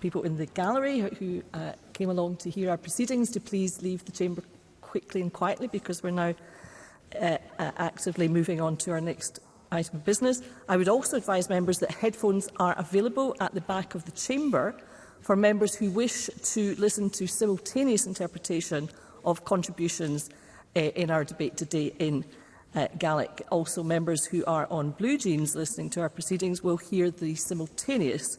people in the gallery who uh, came along to hear our proceedings to please leave the chamber quickly and quietly because we're now uh, uh, actively moving on to our next item of business. I would also advise members that headphones are available at the back of the chamber for members who wish to listen to simultaneous interpretation of contributions uh, in our debate today in uh, Gaelic. Also, members who are on blue jeans listening to our proceedings will hear the simultaneous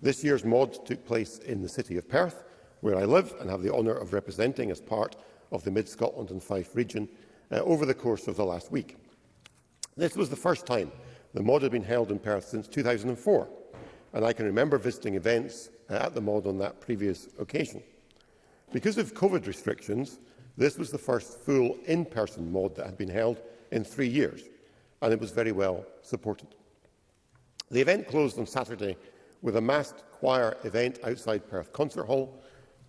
This year's Mode took place in the city of Perth, where I live and have the honour of representing as part of the Mid-Scotland and Fife region uh, over the course of the last week. This was the first time the MOD had been held in Perth since 2004, and I can remember visiting events uh, at the MOD on that previous occasion. Because of COVID restrictions, this was the first full in-person MOD that had been held in three years, and it was very well supported. The event closed on Saturday with a massed choir event outside Perth Concert Hall,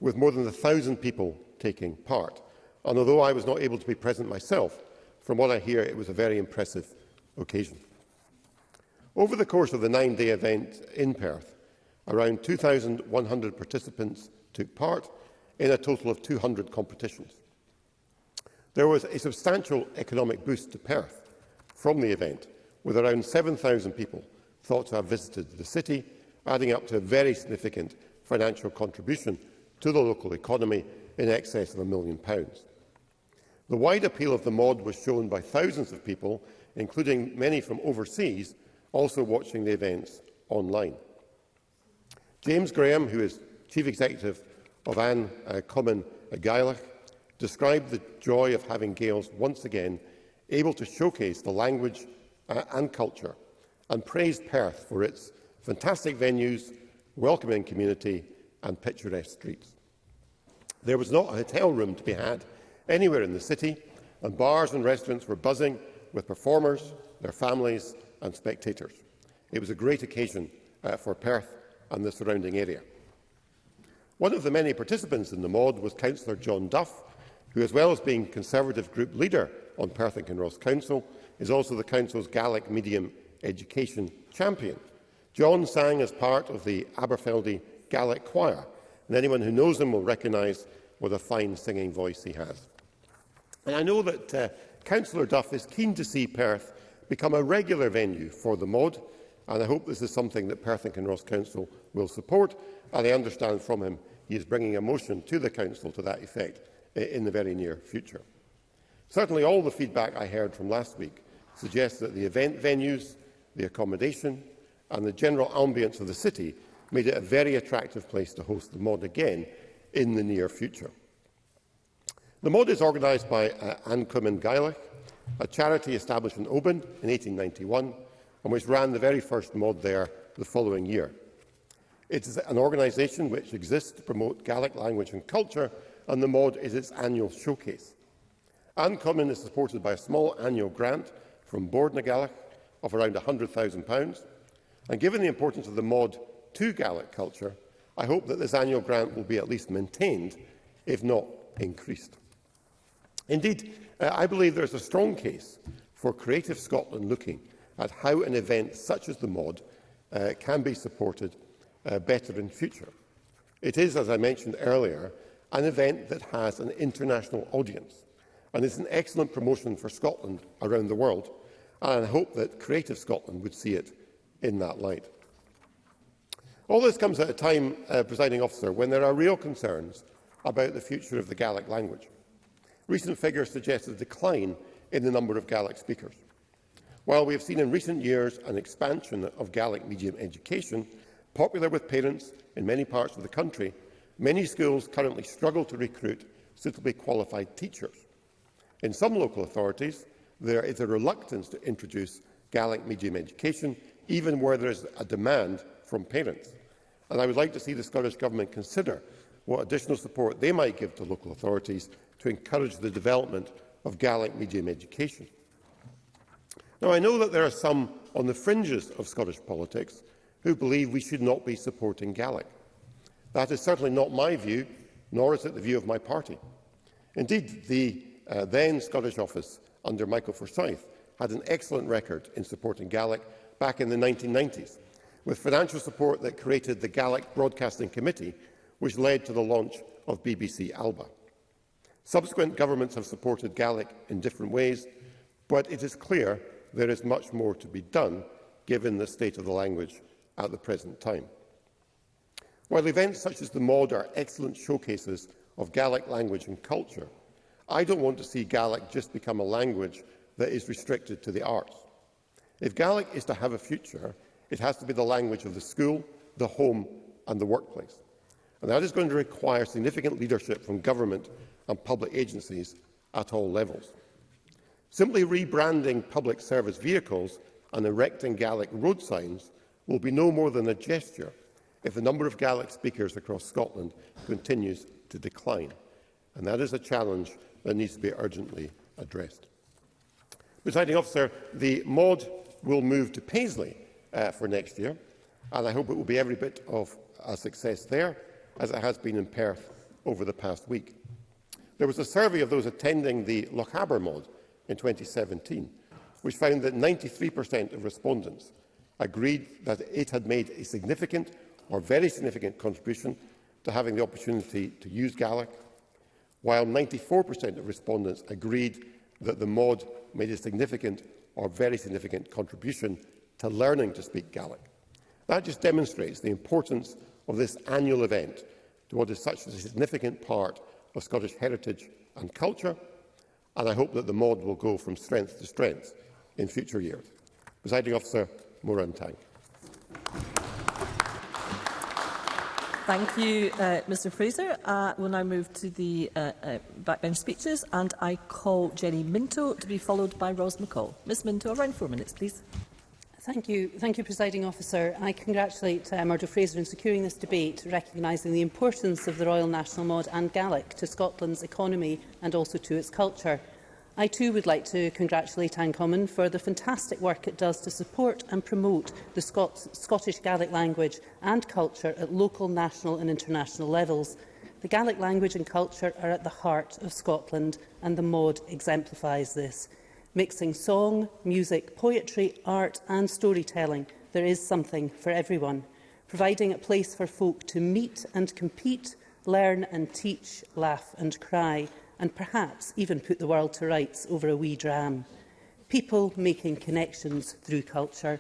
with more than 1,000 people taking part. And although I was not able to be present myself, from what I hear, it was a very impressive occasion. Over the course of the nine-day event in Perth, around 2,100 participants took part in a total of 200 competitions. There was a substantial economic boost to Perth from the event, with around 7,000 people thought to have visited the city, adding up to a very significant financial contribution to the local economy in excess of a million pounds. The wide appeal of the mod was shown by thousands of people, including many from overseas, also watching the events online. James Graham, who is Chief Executive of Anne uh, Common uh, Gaelic, described the joy of having Gaels once again able to showcase the language uh, and culture, and praised Perth for its fantastic venues, welcoming community and picturesque streets. There was not a hotel room to be had anywhere in the city, and bars and restaurants were buzzing with performers, their families and spectators. It was a great occasion uh, for Perth and the surrounding area. One of the many participants in the MOD was Councillor John Duff, who, as well as being Conservative group leader on Perth and Kinross Council, is also the Council's Gaelic medium education champion. John sang as part of the Aberfeldy Gaelic Choir, and anyone who knows him will recognise what a fine singing voice he has. And I know that uh, Councillor Duff is keen to see Perth become a regular venue for the MOD, and I hope this is something that Perth and Kinross Council will support. And I understand from him he is bringing a motion to the Council to that effect in the very near future. Certainly all the feedback I heard from last week suggests that the event venues, the accommodation and the general ambience of the city made it a very attractive place to host the MOD again in the near future. The mod is organised by uh, Ancum and Gaelic, a charity established in Oban in 1891 and which ran the very first mod there the following year. It is an organisation which exists to promote Gaelic language and culture, and the MOD is its annual showcase. Ancommon is supported by a small annual grant from Board na Gaelic of around £100,000, and given the importance of the MOD to Gaelic culture, I hope that this annual grant will be at least maintained, if not increased. Indeed, uh, I believe there is a strong case for Creative Scotland looking at how an event such as the MOD uh, can be supported uh, better in future. It is, as I mentioned earlier, an event that has an international audience and is an excellent promotion for Scotland around the world, and I hope that Creative Scotland would see it in that light. All this comes at a time, uh, presiding officer, when there are real concerns about the future of the Gaelic language. Recent figures suggest a decline in the number of Gaelic speakers. While we have seen in recent years an expansion of Gaelic medium education, popular with parents in many parts of the country, many schools currently struggle to recruit suitably qualified teachers. In some local authorities, there is a reluctance to introduce Gaelic medium education, even where there is a demand from parents. And I would like to see the Scottish Government consider what additional support they might give to local authorities to encourage the development of Gaelic medium education. Now, I know that there are some on the fringes of Scottish politics who believe we should not be supporting Gaelic. That is certainly not my view, nor is it the view of my party. Indeed, the uh, then Scottish office under Michael Forsyth had an excellent record in supporting Gaelic back in the 1990s, with financial support that created the Gaelic Broadcasting Committee, which led to the launch of BBC Alba. Subsequent governments have supported Gaelic in different ways, but it is clear there is much more to be done given the state of the language at the present time. While events such as the MOD are excellent showcases of Gaelic language and culture, I don't want to see Gaelic just become a language that is restricted to the arts. If Gaelic is to have a future, it has to be the language of the school, the home and the workplace and that is going to require significant leadership from government and public agencies at all levels. Simply rebranding public service vehicles and erecting Gaelic road signs will be no more than a gesture if the number of Gaelic speakers across Scotland continues to decline. And that is a challenge that needs to be urgently addressed. Presiding officer, the MOD will move to Paisley uh, for next year, and I hope it will be every bit of a success there as it has been in Perth over the past week. There was a survey of those attending the Lochaber mod in 2017, which found that 93% of respondents agreed that it had made a significant or very significant contribution to having the opportunity to use Gaelic, while 94% of respondents agreed that the mod made a significant or very significant contribution to learning to speak Gaelic. That just demonstrates the importance of this annual event to what is such a significant part of Scottish heritage and culture, and I hope that the mod will go from strength to strength in future years. Presiding Officer, Moran Tang. Thank you, uh, Mr Fraser. Uh, we'll now move to the uh, uh, backbench speeches, and I call Jenny Minto to be followed by Ros McCall. Ms Minto, around four minutes, please. Thank you, thank you, Presiding Officer. I congratulate uh, Murdo Fraser in securing this debate, recognising the importance of the Royal National Mod and Gaelic to Scotland's economy and also to its culture. I too would like to congratulate Anne Common for the fantastic work it does to support and promote the Scots Scottish Gaelic language and culture at local, national and international levels. The Gaelic language and culture are at the heart of Scotland and the MOD exemplifies this mixing song, music, poetry, art and storytelling, there is something for everyone, providing a place for folk to meet and compete, learn and teach, laugh and cry, and perhaps even put the world to rights over a wee dram. People making connections through culture.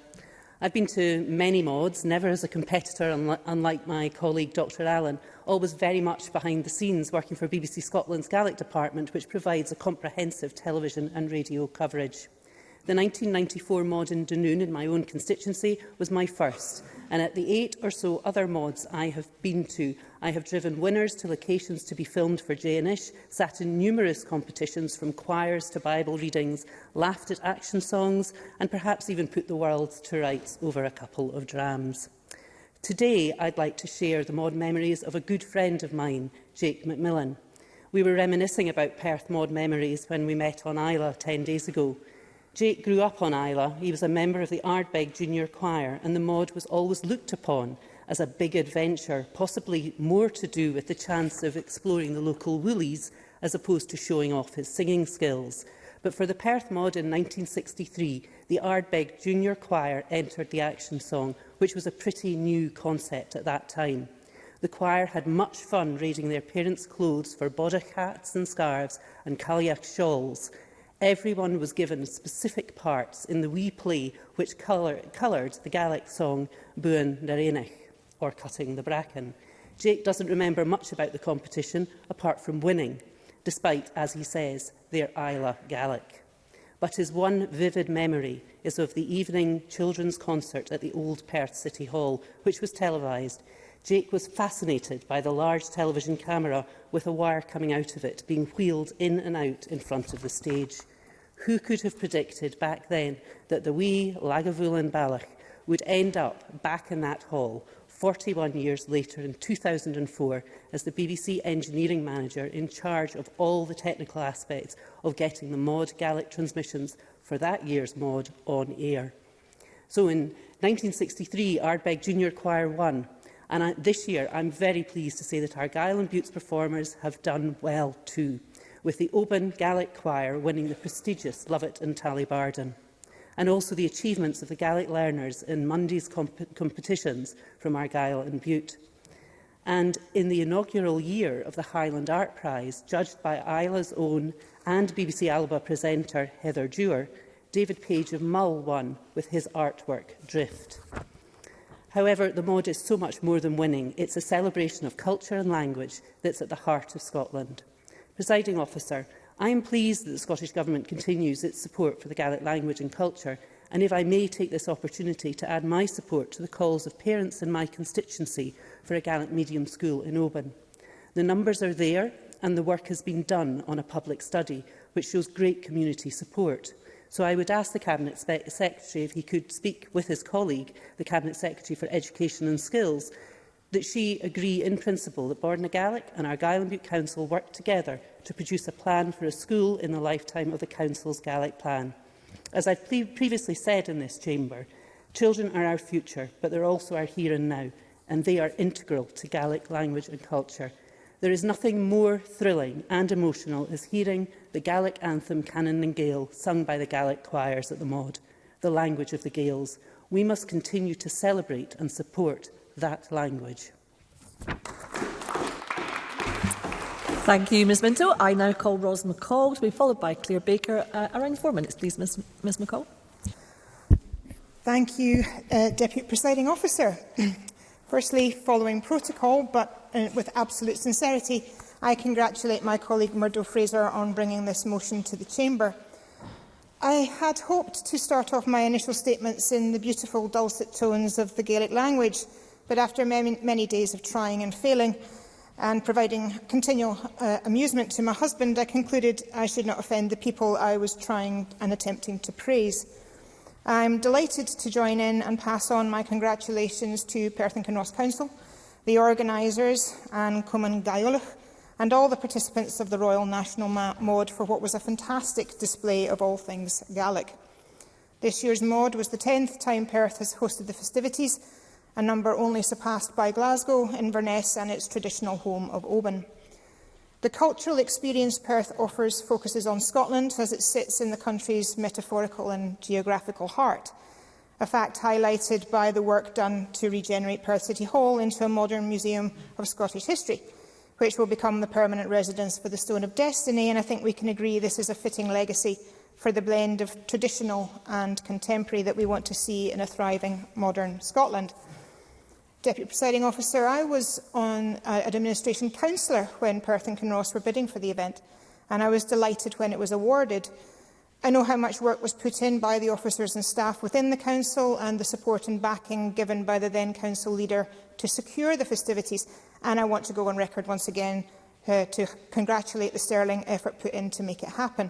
I've been to many mods, never as a competitor, unlike, my colleague Dr Allen, always very much behind the scenes working for BBC Scotland's Gaelic department, which provides a comprehensive television and radio coverage. The 1994 mod in Dunoon in my own constituency was my first, and at the eight or so other mods I have been to, I have driven winners to locations to be filmed for JNish, sat in numerous competitions from choirs to Bible readings, laughed at action songs, and perhaps even put the world to rights over a couple of drams. Today, I'd like to share the mod memories of a good friend of mine, Jake McMillan. We were reminiscing about Perth mod memories when we met on Isla 10 days ago. Jake grew up on Isla. He was a member of the Ardbeg Junior Choir, and the mod was always looked upon as a big adventure, possibly more to do with the chance of exploring the local woolies as opposed to showing off his singing skills. But for the Perth mod in 1963, the Ardbeg Junior Choir entered the action song, which was a pretty new concept at that time. The choir had much fun raiding their parents' clothes for bodach hats and scarves and kayak shawls. Everyone was given specific parts in the wee play which coloured the Gaelic song Buan Narenich, or Cutting the Bracken. Jake doesn't remember much about the competition apart from winning, despite, as he says, their Isla Gaelic. But his one vivid memory is of the evening children's concert at the old Perth City Hall, which was televised. Jake was fascinated by the large television camera with a wire coming out of it, being wheeled in and out in front of the stage. Who could have predicted back then that the wee Lagavulin and Balach would end up back in that hall 41 years later in 2004 as the BBC engineering manager in charge of all the technical aspects of getting the MOD Gaelic transmissions for that year's MOD on air. So in 1963, Ardbeg Junior Choir won, and I, this year I'm very pleased to say that Argyll and Buttes performers have done well too with the Oban Gaelic Choir winning the prestigious Lovett and Tally Tallybardon, and also the achievements of the Gaelic learners in Monday's comp competitions from Argyll and Butte. And in the inaugural year of the Highland Art Prize, judged by Isla's own and BBC Alba presenter Heather Dewar, David Page of Mull won with his artwork, Drift. However, the mod is so much more than winning. It's a celebration of culture and language that's at the heart of Scotland. Presiding officer, I am pleased that the Scottish Government continues its support for the Gaelic language and culture, and if I may take this opportunity to add my support to the calls of parents in my constituency for a Gaelic medium school in Oban. The numbers are there and the work has been done on a public study, which shows great community support. So I would ask the Cabinet Secretary if he could speak with his colleague, the Cabinet Secretary for Education and Skills, that she agree in principle that Gaelic and Argyll and Butte Council work together to produce a plan for a school in the lifetime of the Council's Gaelic plan. As I've previously said in this chamber, children are our future, but they're also our here and now, and they are integral to Gaelic language and culture. There is nothing more thrilling and emotional as hearing the Gaelic anthem Canon and Gael sung by the Gaelic choirs at the Maud, the language of the Gaels. We must continue to celebrate and support that language. Thank you, Ms Minto. I now call Ros McCall to be followed by Claire Baker. Uh, around four minutes, please, Ms, Ms McCall. Thank you, uh, Deputy Presiding Officer. Firstly, following protocol, but uh, with absolute sincerity, I congratulate my colleague Murdo Fraser on bringing this motion to the Chamber. I had hoped to start off my initial statements in the beautiful dulcet tones of the Gaelic language – but after many, many days of trying and failing and providing continual uh, amusement to my husband, I concluded I should not offend the people I was trying and attempting to praise. I'm delighted to join in and pass on my congratulations to Perth and Kinross Council, the organisers, Anne Cwman Gaiolach, and all the participants of the Royal National Mod for what was a fantastic display of all things Gaelic. This year's Mod was the 10th time Perth has hosted the festivities, a number only surpassed by Glasgow, Inverness and its traditional home of Oban. The cultural experience Perth offers focuses on Scotland as it sits in the country's metaphorical and geographical heart, a fact highlighted by the work done to regenerate Perth City Hall into a modern museum of Scottish history, which will become the permanent residence for the Stone of Destiny, and I think we can agree this is a fitting legacy for the blend of traditional and contemporary that we want to see in a thriving modern Scotland. Deputy Presiding Officer, I was on uh, an administration councillor when Perth and Kinross were bidding for the event, and I was delighted when it was awarded. I know how much work was put in by the officers and staff within the Council and the support and backing given by the then Council leader to secure the festivities, and I want to go on record once again uh, to congratulate the sterling effort put in to make it happen.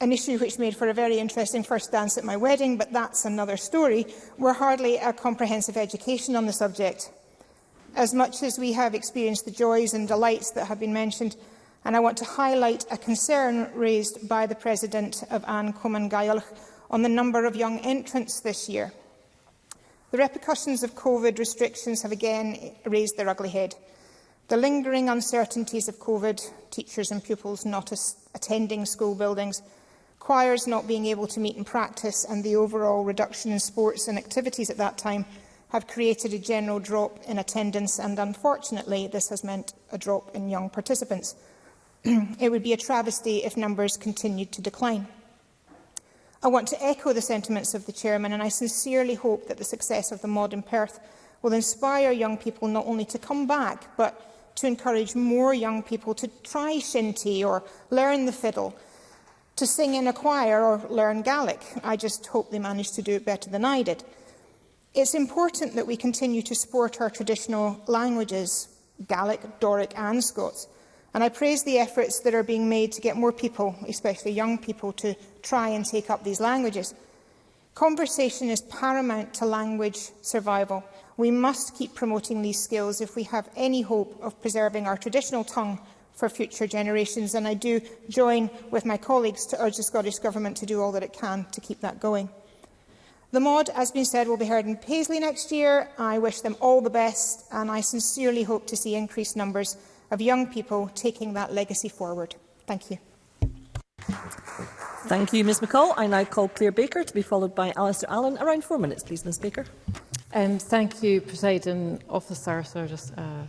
an issue which made for a very interesting first dance at my wedding, but that's another story, were hardly a comprehensive education on the subject. As much as we have experienced the joys and delights that have been mentioned, and I want to highlight a concern raised by the President of Anne Coman Gaelch on the number of young entrants this year. The repercussions of COVID restrictions have again raised their ugly head. The lingering uncertainties of COVID, teachers and pupils not attending school buildings, choirs not being able to meet and practice and the overall reduction in sports and activities at that time have created a general drop in attendance and unfortunately this has meant a drop in young participants. it would be a travesty if numbers continued to decline. I want to echo the sentiments of the Chairman and I sincerely hope that the success of the MOD in Perth will inspire young people not only to come back but to encourage more young people to try shinty or learn the fiddle to sing in a choir or learn Gaelic. I just hope they manage to do it better than I did. It's important that we continue to support our traditional languages, Gaelic, Doric and Scots. And I praise the efforts that are being made to get more people, especially young people, to try and take up these languages. Conversation is paramount to language survival. We must keep promoting these skills if we have any hope of preserving our traditional tongue for future generations. And I do join with my colleagues to urge the Scottish Government to do all that it can to keep that going. The mod, as been said, will be heard in Paisley next year. I wish them all the best and I sincerely hope to see increased numbers of young people taking that legacy forward. Thank you. Thank you, Ms McCall. I now call Claire Baker to be followed by Alistair Allen. Around four minutes, please, Ms Baker. Um, thank you, President Officer. So just, uh,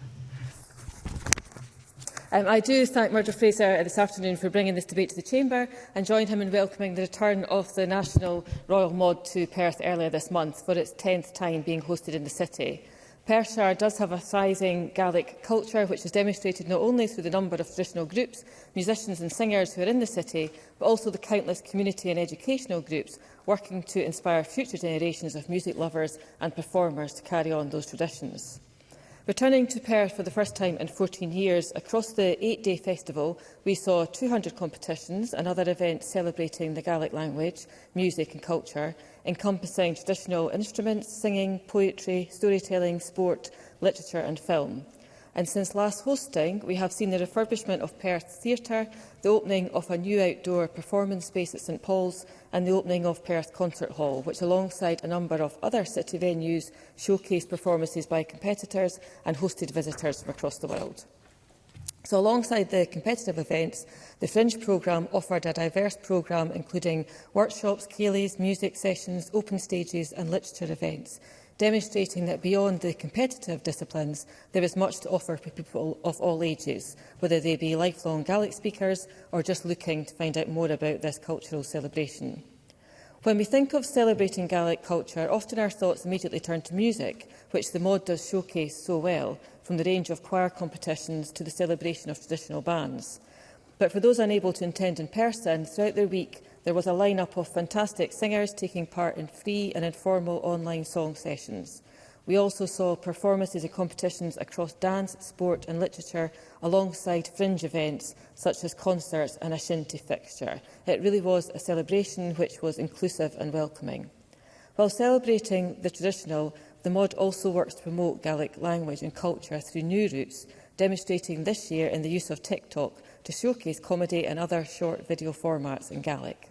Um, I do thank Murdo Fraser this afternoon for bringing this debate to the Chamber and join him in welcoming the return of the National Royal Mod to Perth earlier this month for its 10th time being hosted in the city. Perthshire does have a thriving Gaelic culture which is demonstrated not only through the number of traditional groups, musicians and singers who are in the city, but also the countless community and educational groups working to inspire future generations of music lovers and performers to carry on those traditions. Returning to Perth for the first time in 14 years, across the eight-day festival, we saw 200 competitions and other events celebrating the Gaelic language, music and culture, encompassing traditional instruments, singing, poetry, storytelling, sport, literature and film and since last hosting we have seen the refurbishment of Perth Theatre, the opening of a new outdoor performance space at St Paul's and the opening of Perth Concert Hall, which alongside a number of other city venues showcased performances by competitors and hosted visitors from across the world. So alongside the competitive events, the Fringe programme offered a diverse programme including workshops, keelies, music sessions, open stages and literature events demonstrating that beyond the competitive disciplines, there is much to offer for people of all ages, whether they be lifelong Gaelic speakers or just looking to find out more about this cultural celebration. When we think of celebrating Gaelic culture, often our thoughts immediately turn to music, which the mod does showcase so well, from the range of choir competitions to the celebration of traditional bands. But for those unable to attend in person, throughout their week, There was a lineup of fantastic singers taking part in free and informal online song sessions. We also saw performances and competitions across dance, sport and literature alongside fringe events such as concerts and a shinty fixture. It really was a celebration which was inclusive and welcoming. While celebrating the traditional, the MOD also works to promote Gaelic language and culture through new routes, demonstrating this year in the use of TikTok to showcase comedy and other short video formats in Gaelic.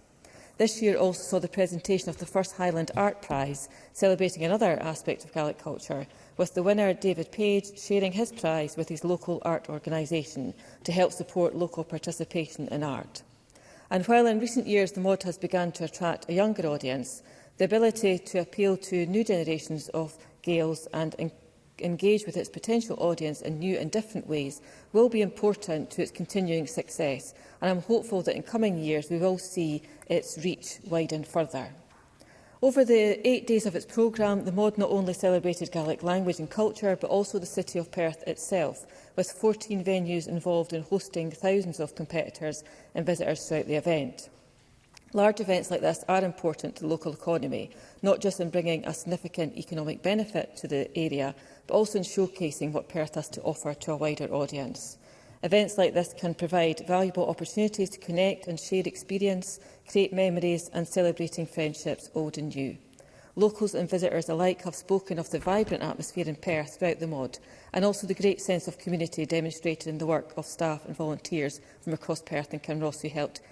This year also saw the presentation of the first Highland Art Prize, celebrating another aspect of Gaelic culture, with the winner, David Page, sharing his prize with his local art organisation to help support local participation in art. And while in recent years the mod has begun to attract a younger audience, the ability to appeal to new generations of Gaels and engage with its potential audience in new and different ways will be important to its continuing success and I'm hopeful that in coming years we will see its reach widen further. Over the eight days of its programme, the MOD not only celebrated Gaelic language and culture, but also the city of Perth itself, with 14 venues involved in hosting thousands of competitors and visitors throughout the event. Large events like this are important to the local economy, not just in bringing a significant economic benefit to the area, but also in showcasing what Perth has to offer to a wider audience. Events like this can provide valuable opportunities to connect and share experience, create memories and celebrating friendships old and new. Locals and visitors alike have spoken of the vibrant atmosphere in Perth throughout the MOD and also the great sense of community demonstrated in the work of staff and volunteers from across Perth and Kinross who helped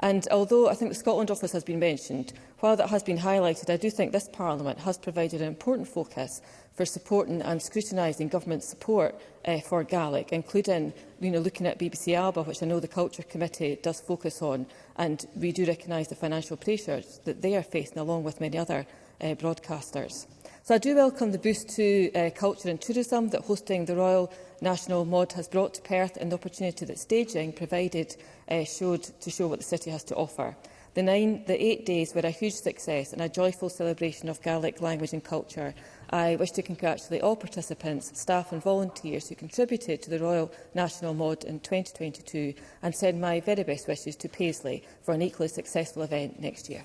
And although I think the Scotland Office has been mentioned, while that has been highlighted, I do think this Parliament has provided an important focus for supporting and scrutinising government support uh, for Gaelic, including you know, looking at BBC ALBA, which I know the Culture Committee does focus on, and we do recognise the financial pressures that they are facing, along with many other uh, broadcasters. So I do welcome the boost to uh, culture and tourism that hosting the Royal National Mod has brought to Perth and the opportunity that staging provided uh, showed to show what the city has to offer. The, nine, the eight days were a huge success and a joyful celebration of Gaelic language and culture. I wish to congratulate all participants, staff and volunteers who contributed to the Royal National Mod in 2022 and send my very best wishes to Paisley for an equally successful event next year.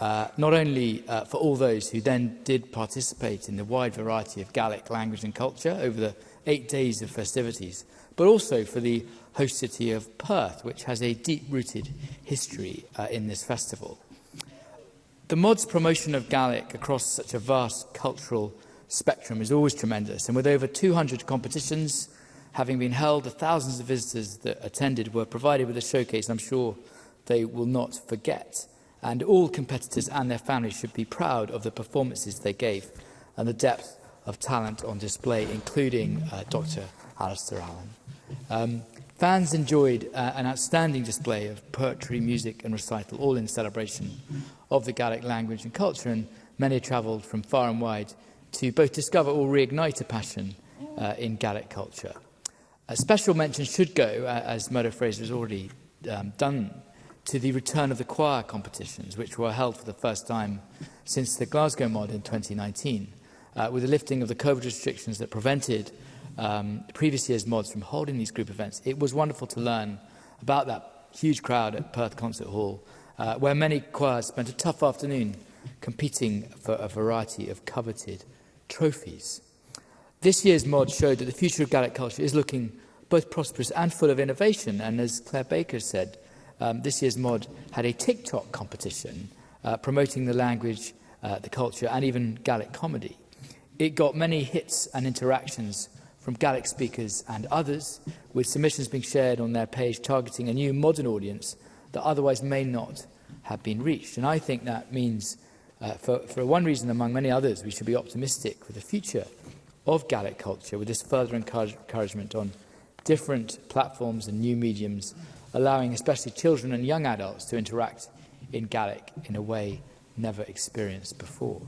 uh, not only uh, for all those who then did participate in the wide variety of Gaelic language and culture over the eight days of festivities, but also for the host city of Perth, which has a deep-rooted history uh, in this festival. The MOD's promotion of Gaelic across such a vast cultural spectrum is always tremendous. And with over 200 competitions having been held, the thousands of visitors that attended were provided with a showcase I'm sure they will not forget. And all competitors and their families should be proud of the performances they gave and the depth of talent on display, including uh, Dr. Alistair Allen. Um, fans enjoyed uh, an outstanding display of poetry, music and recital, all in celebration of the Gaelic language and culture, and many travelled from far and wide to both discover or reignite a passion uh, in Gaelic culture. A special mention should go, uh, as Murdo Fraser has already um, done, to the return of the choir competitions, which were held for the first time since the Glasgow mod in 2019, uh, with the lifting of the COVID restrictions that prevented um, previous year's mods from holding these group events. It was wonderful to learn about that huge crowd at Perth Concert Hall, uh, where many choirs spent a tough afternoon competing for a variety of coveted trophies. This year's mod showed that the future of Gaelic culture is looking both prosperous and full of innovation. And as Claire Baker said, um, this year's mod had a TikTok competition uh, promoting the language, uh, the culture, and even Gaelic comedy. It got many hits and interactions from Gaelic speakers and others, with submissions being shared on their page targeting a new modern audience that otherwise may not have been reached. And I think that means Uh, for, for one reason, among many others, we should be optimistic for the future of Gaelic culture with this further encourage, encouragement on different platforms and new mediums, allowing especially children and young adults to interact in Gaelic in a way never experienced before.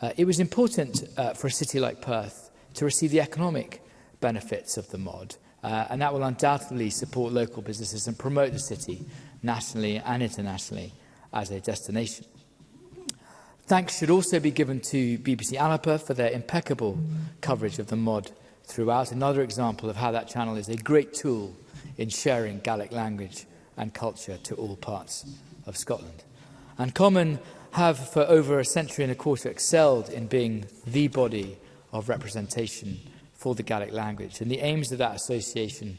Uh, it was important uh, for a city like Perth to receive the economic benefits of the mod, uh, and that will undoubtedly support local businesses and promote the city nationally and internationally as a destination. Thanks should also be given to BBC Anapa for their impeccable coverage of the mod throughout. Another example of how that channel is a great tool in sharing Gaelic language and culture to all parts of Scotland. And Common have for over a century and a quarter excelled in being the body of representation for the Gaelic language. And the aims of that association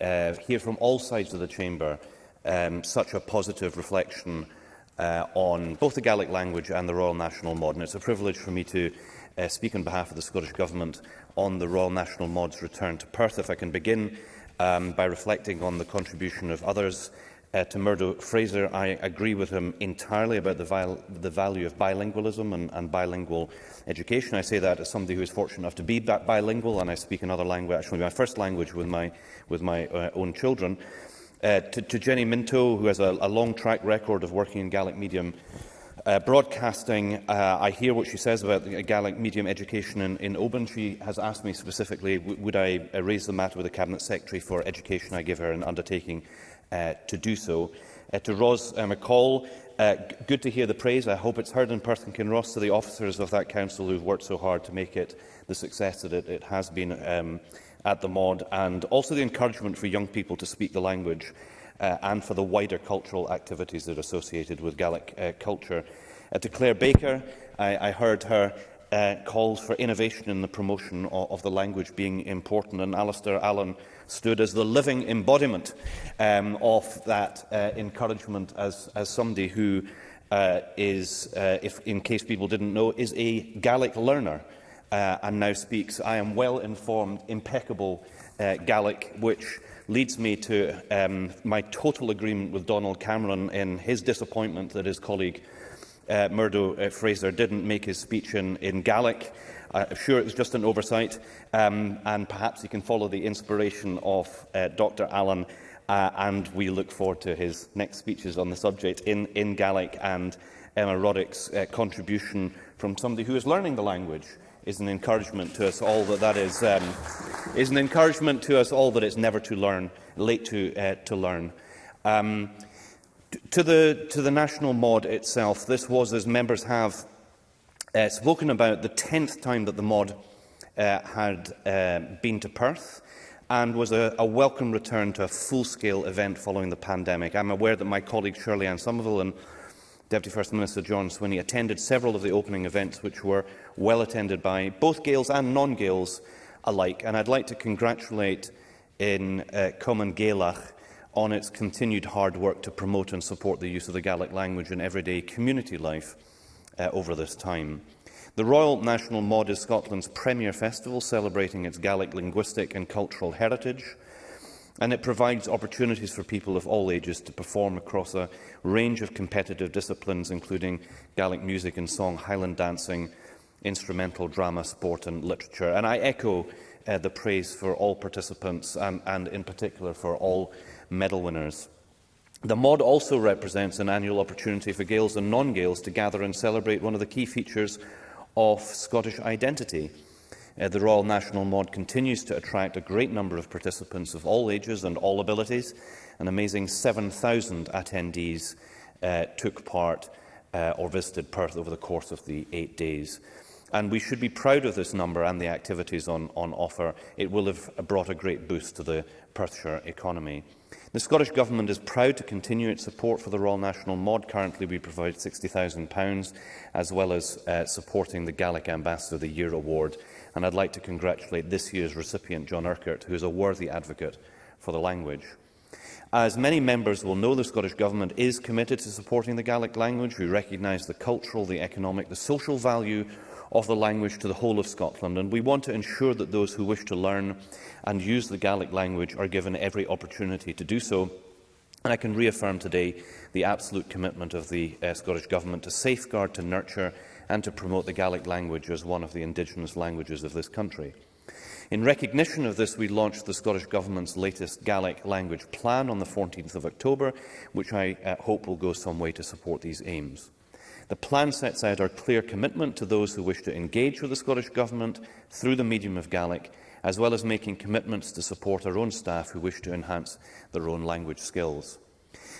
uh, hear from all sides of the chamber um, such a positive reflection uh, on both the Gaelic language and the Royal National Mod. And it's a privilege for me to uh, speak on behalf of the Scottish Government on the Royal National Mod's return to Perth. If I can begin um, by reflecting on the contribution of others uh, to Murdo Fraser, I agree with him entirely about the, the value of bilingualism and, and, bilingual education. I say that as somebody who is fortunate enough to be bi bilingual, and I speak another language, actually my first language with my, with my uh, own children. Uh, to, to, Jenny Minto, who has a, a, long track record of working in Gaelic medium uh, broadcasting, uh, I hear what she says about the Gaelic medium education in, in Oban. She has asked me specifically, would I uh, raise the matter with the Cabinet Secretary for Education? I give her an undertaking uh, to do so. Uh, to Ros uh, McCall, uh, good to hear the praise. I hope it's heard in Perth and Kinross to the officers of that council who've worked so hard to make it the success that it, it has been um, at the MOD, and also the encouragement for young people to speak the language uh, and for the wider cultural activities that are associated with Gaelic uh, culture. Uh, to Claire Baker, I, I heard her uh, calls for innovation in the promotion of, of the language being important, and Alistair Allen stood as the living embodiment um, of that uh, encouragement as, as somebody who uh, is, uh, if, in case people didn't know, is a Gaelic learner uh, and now speaks. I am well-informed, impeccable uh, Gaelic, which leads me to um, my total agreement with Donald Cameron in his disappointment that his colleague uh, Murdo uh, Fraser didn't make his speech in, in Gaelic. I'm sure it was just an oversight, um, and perhaps you can follow the inspiration of uh, Dr Allen, uh, and we look forward to his next speeches on the subject in, in Gaelic and um, Emma Roddick's uh, contribution from somebody who is learning the language is an encouragement to us all that that is, um, is an encouragement to us all that it's never too learn, late to, uh, to learn. Um, to the, to the national mod itself, this was, as members have uh, spoken about the 10th time that the mod uh, had uh, been to Perth and was a, a welcome return to a full-scale event following the pandemic. I'm aware that my colleague Shirley Ann Somerville and Deputy First Minister John Swinney attended several of the opening events which were well attended by both Gaels and non-Gaels alike. And I'd like to congratulate in uh, Common Gaelach on its continued hard work to promote and support the use of the Gaelic language in everyday community life uh, over this time. The Royal National Mod is Scotland's premier festival celebrating its Gaelic linguistic and cultural heritage and it provides opportunities for people of all ages to perform across a range of competitive disciplines including Gaelic music and song, Highland dancing, instrumental drama, sport and literature. And I echo uh, the praise for all participants and, um, and in particular for all medal winners. The mod also represents an annual opportunity for Gaels and non-Gaels to gather and celebrate one of the key features of Scottish identity. Uh, the Royal National Mod continues to attract a great number of participants of all ages and all abilities. An amazing 7,000 attendees uh, took part uh, or visited Perth over the course of the eight days. And we should be proud of this number and the activities on, on offer. It will have brought a great boost to the Perthshire economy. The Scottish Government is proud to continue its support for the Royal National Mod. Currently, we provide £60,000, as well as uh, supporting the Gaelic Ambassador of the Year Award. And I'd like to congratulate this year's recipient, John Urquhart, who is a worthy advocate for the language. As many members will know, the Scottish Government is committed to supporting the Gaelic language. We recognise the cultural, the economic, the social value of the language to the whole of Scotland, and we want to ensure that those who wish to learn and use the Gaelic language are given every opportunity to do so. And I can reaffirm today the absolute commitment of the uh, Scottish Government to safeguard, to nurture and to promote the Gaelic language as one of the indigenous languages of this country. In recognition of this, we launched the Scottish Government's latest Gaelic language plan on the 14th of October, which I uh, hope will go some way to support these aims. The plan sets out our clear commitment to those who wish to engage with the Scottish Government through the medium of Gaelic, as well as making commitments to support our own staff who wish to enhance their own language skills.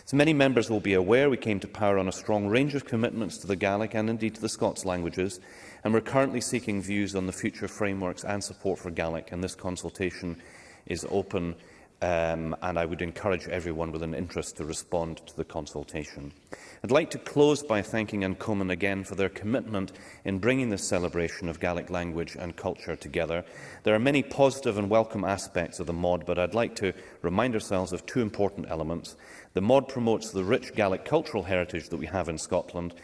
As many members will be aware, we came to power on a strong range of commitments to the Gaelic and indeed to the Scots languages, and we're currently seeking views on the future frameworks and support for Gaelic, and this consultation is open um, and I would encourage everyone with an interest to respond to the consultation. I'd like to close by thanking Uncommon again for their commitment in bringing this celebration of Gaelic language and culture together. There are many positive and welcome aspects of the MOD, but I'd like to remind ourselves of two important elements. The MOD promotes the rich Gaelic cultural heritage that we have in Scotland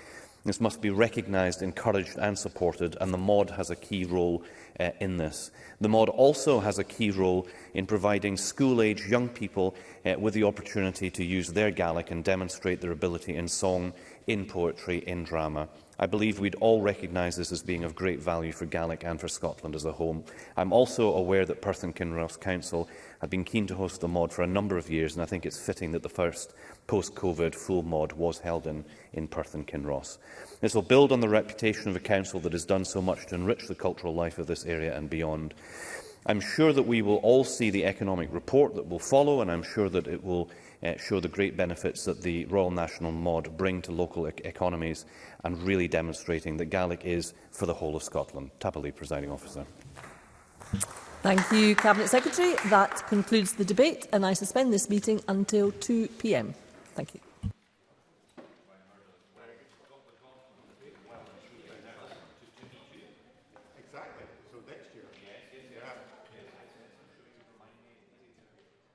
This must be recognised, encouraged and supported, and the MOD has a key role uh, in this. The MOD also has a key role in providing school-age young people uh, with the opportunity to use their Gaelic and demonstrate their ability in song in poetry, in drama. I believe we'd all recognise this as being of great value for Gaelic and for Scotland as a home. I'm also aware that Perth and Kinross Council have been keen to host the mod for a number of years, and I think it's fitting that the first post-COVID full mod was held in, in Perth and Kinross. This will build on the reputation of a council that has done so much to enrich the cultural life of this area and beyond. I'm sure that we will all see the economic report that will follow, and I'm sure that it will uh, show the great benefits that the Royal National Mod bring to local e economies and really demonstrating that Gaelic is for the whole of Scotland. Tapalee, presiding officer. Thank you, Cabinet Secretary. That concludes the debate and I suspend this meeting until 2pm. Thank you.